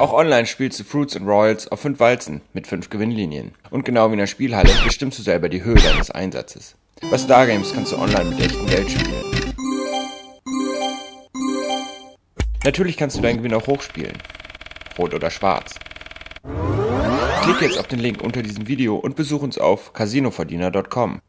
Auch online spielst du Fruits and Royals auf 5 Walzen mit 5 Gewinnlinien. Und genau wie in der Spielhalle bestimmst du selber die Höhe deines Einsatzes. Bei Stargames kannst du online mit echtem Geld spielen. Natürlich kannst du deinen Gewinn auch hochspielen. Rot oder schwarz. Klick jetzt auf den Link unter diesem Video und besuch uns auf casinoverdiener.com.